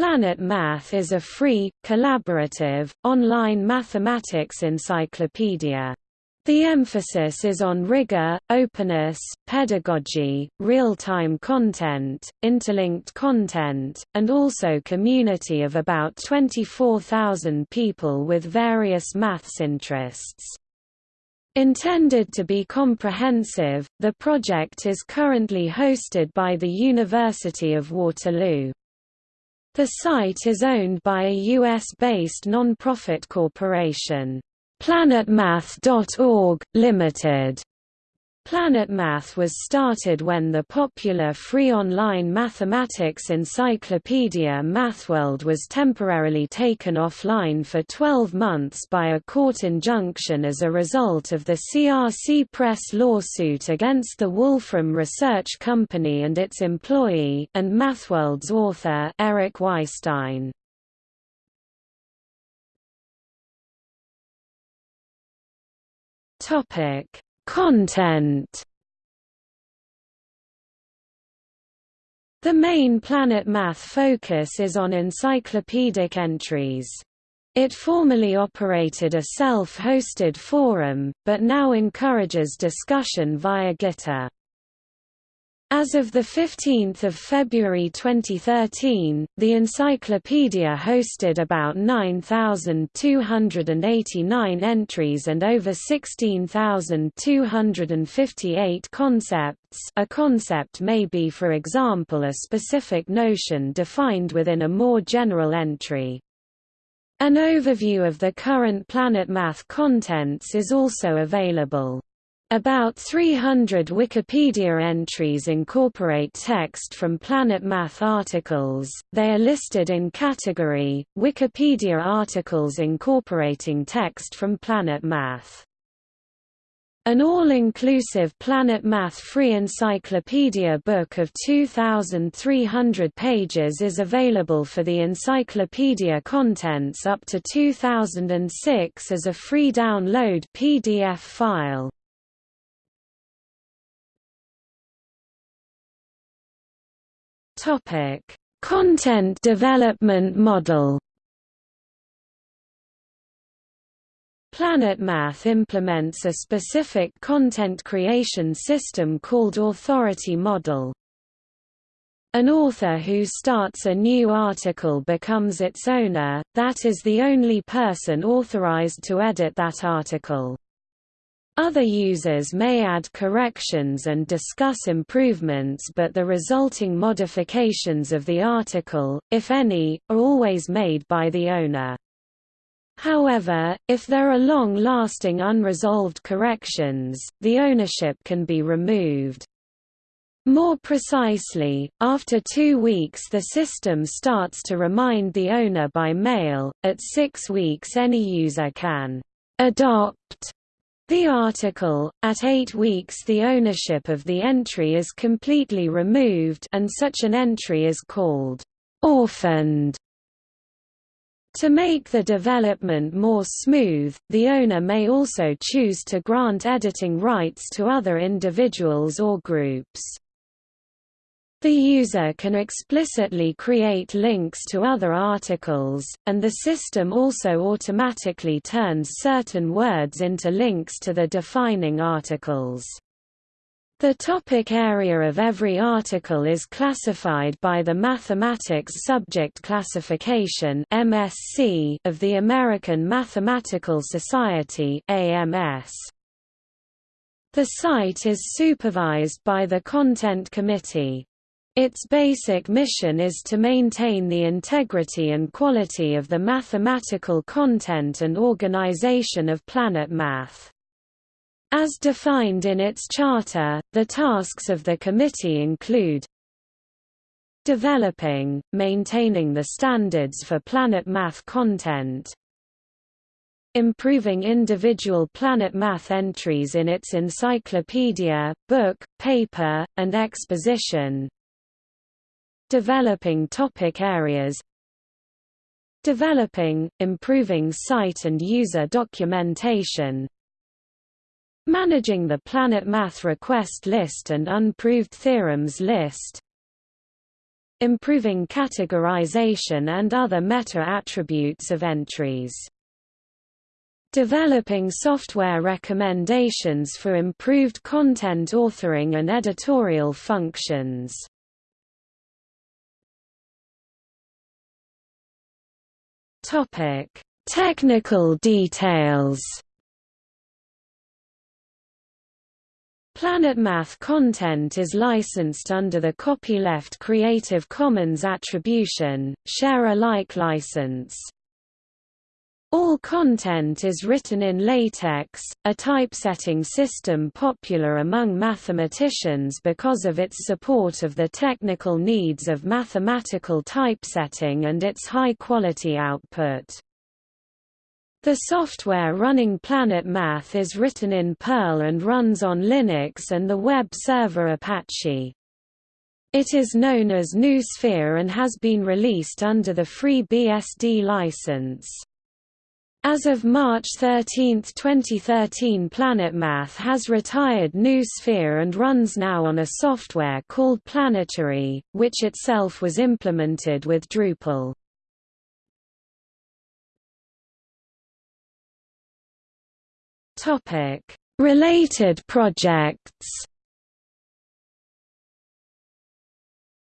Planet Math is a free, collaborative, online mathematics encyclopedia. The emphasis is on rigor, openness, pedagogy, real-time content, interlinked content, and also community of about 24,000 people with various maths interests. Intended to be comprehensive, the project is currently hosted by the University of Waterloo. The site is owned by a US-based non-profit corporation, PlanetMath.org, Limited. PlanetMath was started when the popular free online mathematics encyclopedia MathWorld was temporarily taken offline for 12 months by a court injunction as a result of the CRC Press lawsuit against the Wolfram Research Company and its employee, and MathWorld's author Eric Weisstein. Topic Content The main Planet Math focus is on encyclopedic entries. It formerly operated a self-hosted forum, but now encourages discussion via Gitter. As of 15 February 2013, the encyclopedia hosted about 9,289 entries and over 16,258 concepts a concept may be for example a specific notion defined within a more general entry. An overview of the current Planet Math contents is also available. About 300 Wikipedia entries incorporate text from Planet Math articles, they are listed in category, Wikipedia articles incorporating text from Planet Math. An all-inclusive Planet Math free encyclopedia book of 2,300 pages is available for the encyclopedia contents up to 2006 as a free download PDF file. Topic: Content development model. Planet Math implements a specific content creation system called Authority Model. An author who starts a new article becomes its owner, that is the only person authorized to edit that article. Other users may add corrections and discuss improvements but the resulting modifications of the article, if any, are always made by the owner. However, if there are long-lasting unresolved corrections, the ownership can be removed. More precisely, after two weeks the system starts to remind the owner by mail, at six weeks any user can «adopt» The article, at eight weeks the ownership of the entry is completely removed and such an entry is called orphaned. To make the development more smooth, the owner may also choose to grant editing rights to other individuals or groups. The user can explicitly create links to other articles, and the system also automatically turns certain words into links to the defining articles. The topic area of every article is classified by the Mathematics Subject Classification (MSc) of the American Mathematical Society (AMS). The site is supervised by the Content Committee. Its basic mission is to maintain the integrity and quality of the mathematical content and organization of Planet Math. As defined in its charter, the tasks of the committee include developing, maintaining the standards for Planet Math content, improving individual Planet Math entries in its encyclopedia, book, paper, and exposition, Developing topic areas Developing, improving site and user documentation Managing the Planet Math request list and unproved theorems list improving categorization and other meta-attributes of entries. Developing software recommendations for improved content authoring and editorial functions. Topic: Technical details. PlanetMath content is licensed under the copyleft Creative Commons Attribution, Share Alike license. All content is written in LaTeX, a typesetting system popular among mathematicians because of its support of the technical needs of mathematical typesetting and its high-quality output. The software running PlanetMath is written in Perl and runs on Linux and the web server Apache. It is known as Noosphere and has been released under the FreeBSD license. As of March 13, 2013 PlanetMath has retired Noosphere and runs now on a software called Planetary, which itself was implemented with Drupal. Related projects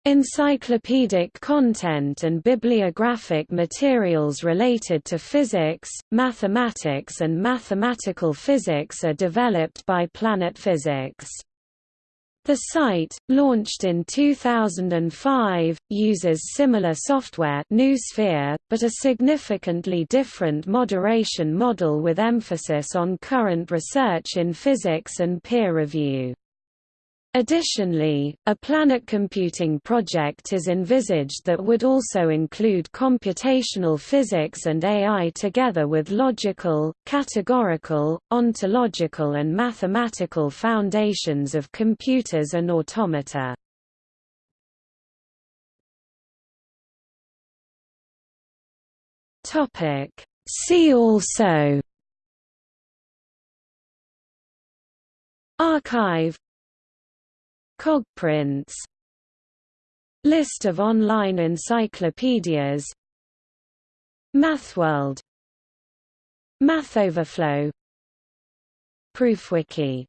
Encyclopedic content and bibliographic materials related to physics, mathematics and mathematical physics are developed by Planet Physics. The site, launched in 2005, uses similar software GNU but a significantly different moderation model with emphasis on current research in physics and peer review. Additionally, a planet computing project is envisaged that would also include computational physics and AI together with logical, categorical, ontological and mathematical foundations of computers and automata. See also arXiv Cogprints List of online encyclopedias MathWorld MathOverflow ProofWiki